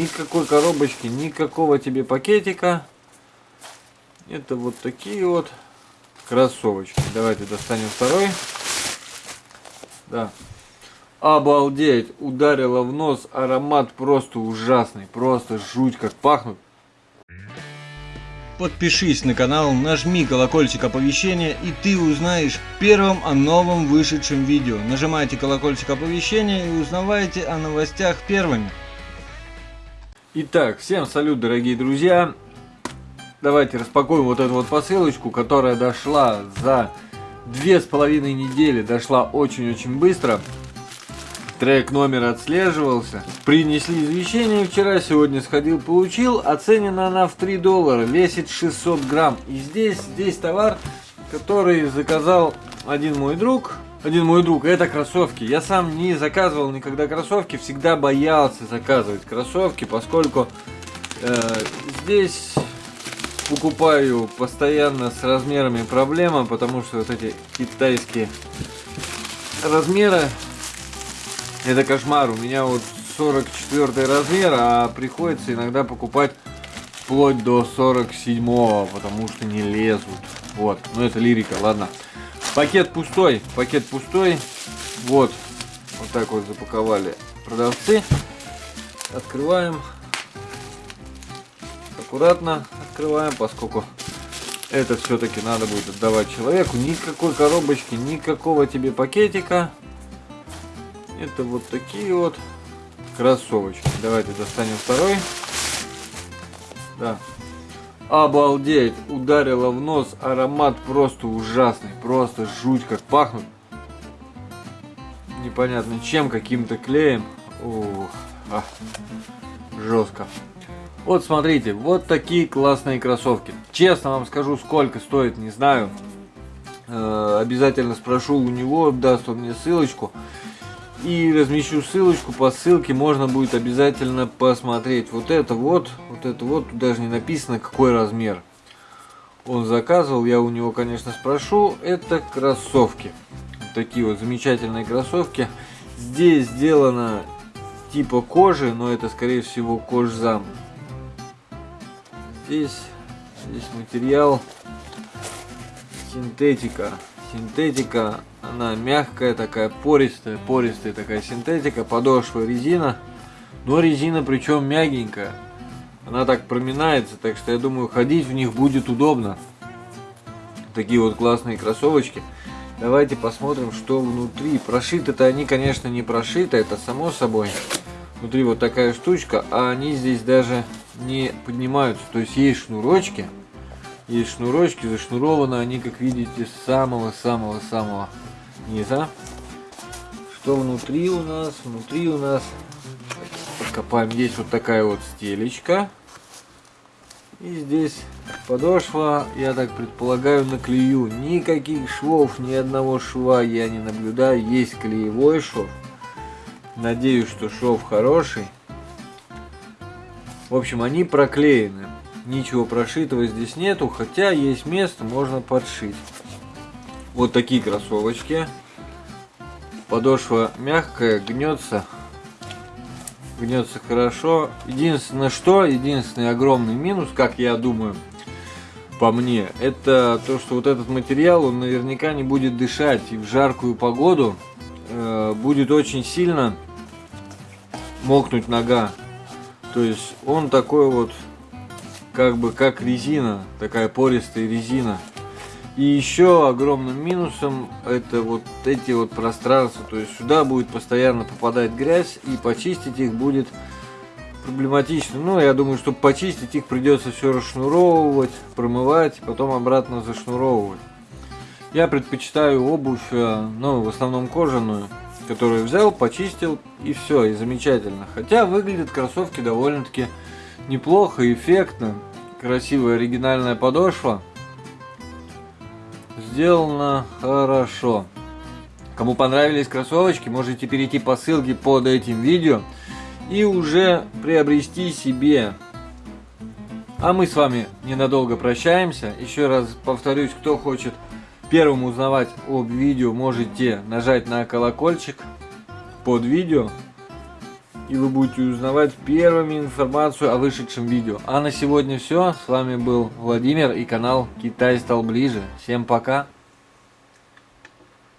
Никакой коробочки, никакого тебе пакетика. Это вот такие вот кроссовочки. Давайте достанем второй. Да. Обалдеть! Ударило в нос. Аромат просто ужасный. Просто жуть как пахнут. Подпишись на канал, нажми колокольчик оповещения и ты узнаешь первым о новом вышедшем видео. Нажимайте колокольчик оповещения и узнавайте о новостях первыми. Итак, всем салют, дорогие друзья. Давайте распакуем вот эту вот посылочку, которая дошла за две с половиной недели. Дошла очень-очень быстро. Трек номер отслеживался. Принесли извещение вчера, сегодня сходил, получил. Оценена она в 3 доллара, весит 600 грамм. И здесь, здесь товар, который заказал один мой друг. Один мой друг, это кроссовки. Я сам не заказывал никогда кроссовки, всегда боялся заказывать кроссовки, поскольку э, здесь покупаю постоянно с размерами проблема, потому что вот эти китайские размеры это кошмар. У меня вот 44 размер, а приходится иногда покупать вплоть до 47, потому что не лезут. Вот, ну это лирика, ладно. Пакет пустой, пакет пустой. Вот, вот так вот запаковали продавцы. Открываем. Аккуратно открываем, поскольку это все-таки надо будет отдавать человеку. Никакой коробочки, никакого тебе пакетика. Это вот такие вот кроссовочки. Давайте достанем второй. Да. Обалдеть! Ударило в нос. Аромат просто ужасный. Просто жуть как пахнут. Непонятно чем, каким-то клеем. Ух, а, жестко. Вот смотрите, вот такие классные кроссовки. Честно вам скажу, сколько стоит, не знаю. Э, обязательно спрошу у него, даст он мне ссылочку. И размещу ссылочку по ссылке, можно будет обязательно посмотреть. Вот это вот, вот это вот, даже не написано какой размер. Он заказывал, я у него, конечно, спрошу. Это кроссовки. Такие вот замечательные кроссовки. Здесь сделано типа кожи, но это скорее всего кожзам. Здесь, здесь материал синтетика. Синтетика она мягкая, такая пористая, пористая такая синтетика, подошва резина. Но резина причем мягенькая. Она так проминается, так что я думаю ходить в них будет удобно. Такие вот классные кроссовочки. Давайте посмотрим, что внутри. Прошиты-то они, конечно, не прошиты, это само собой. Внутри вот такая штучка, а они здесь даже не поднимаются. То есть есть шнурочки. Есть шнурочки, зашнурованы они, как видите, с самого-самого-самого низа. Что внутри у нас? Внутри у нас, подкопаем, есть вот такая вот стелечка. И здесь подошва, я так предполагаю, на клею. Никаких швов, ни одного шва я не наблюдаю. Есть клеевой шов. Надеюсь, что шов хороший. В общем, они проклеены. Ничего прошитого здесь нету, хотя есть место, можно подшить. Вот такие кроссовочки. Подошва мягкая, гнется. Гнется хорошо. Единственное что, единственный огромный минус, как я думаю, по мне, это то, что вот этот материал, он наверняка не будет дышать. И в жаркую погоду э, будет очень сильно мокнуть нога. То есть он такой вот, как бы как резина, такая пористая резина. И еще огромным минусом это вот эти вот пространства. То есть сюда будет постоянно попадать грязь и почистить их будет проблематично. Ну, я думаю, чтобы почистить их придется все расшнуровывать, промывать, потом обратно зашнуровывать. Я предпочитаю обувь, э, ну, в основном кожаную, которую взял, почистил и все, и замечательно. Хотя выглядят кроссовки довольно-таки неплохо, эффектно. Красивая оригинальная подошва сделано хорошо. Кому понравились кроссовочки, можете перейти по ссылке под этим видео и уже приобрести себе. А мы с вами ненадолго прощаемся. Еще раз повторюсь, кто хочет первым узнавать об видео, можете нажать на колокольчик под видео. и вы будете узнавать первыми информацию о вышедшем видео. А на сегодня все. С вами был Владимир и канал Китай стал ближе. Всем пока.